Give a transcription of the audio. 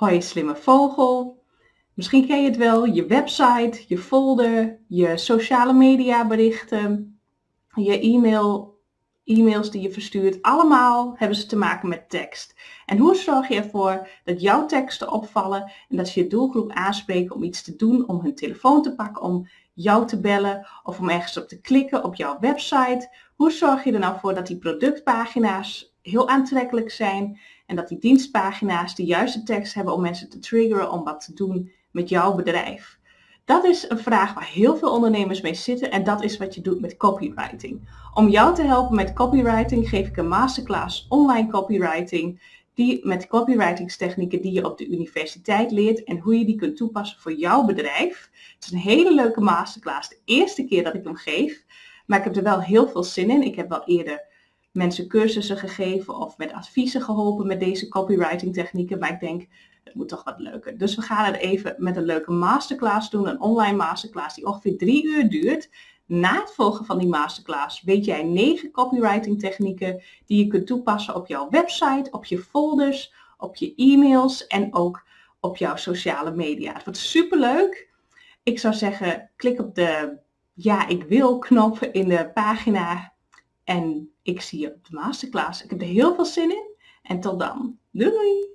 Hoi slimme vogel. Misschien ken je het wel, je website, je folder, je sociale media berichten, je e-mail, e-mails die je verstuurt. Allemaal hebben ze te maken met tekst. En hoe zorg je ervoor dat jouw teksten opvallen en dat je je doelgroep aanspreekt om iets te doen, om hun telefoon te pakken, om jou te bellen of om ergens op te klikken op jouw website. Hoe zorg je er nou voor dat die productpagina's heel aantrekkelijk zijn en dat die dienstpagina's de juiste tekst hebben om mensen te triggeren om wat te doen met jouw bedrijf? Dat is een vraag waar heel veel ondernemers mee zitten en dat is wat je doet met copywriting. Om jou te helpen met copywriting geef ik een masterclass online copywriting die met copywritingstechnieken die je op de universiteit leert en hoe je die kunt toepassen voor jouw bedrijf. Het is een hele leuke masterclass, de eerste keer dat ik hem geef, maar ik heb er wel heel veel zin in. Ik heb wel eerder mensen cursussen gegeven of met adviezen geholpen met deze copywriting technieken, maar ik denk het moet toch wat leuker. Dus we gaan het even met een leuke masterclass doen, een online masterclass die ongeveer drie uur duurt. Na het volgen van die masterclass weet jij negen copywriting technieken die je kunt toepassen op jouw website, op je folders, op je e-mails en ook op jouw sociale media. Het wordt super leuk. Ik zou zeggen, klik op de ja, ik wil knop in de pagina en ik zie je op de masterclass. Ik heb er heel veel zin in en tot dan. Doei!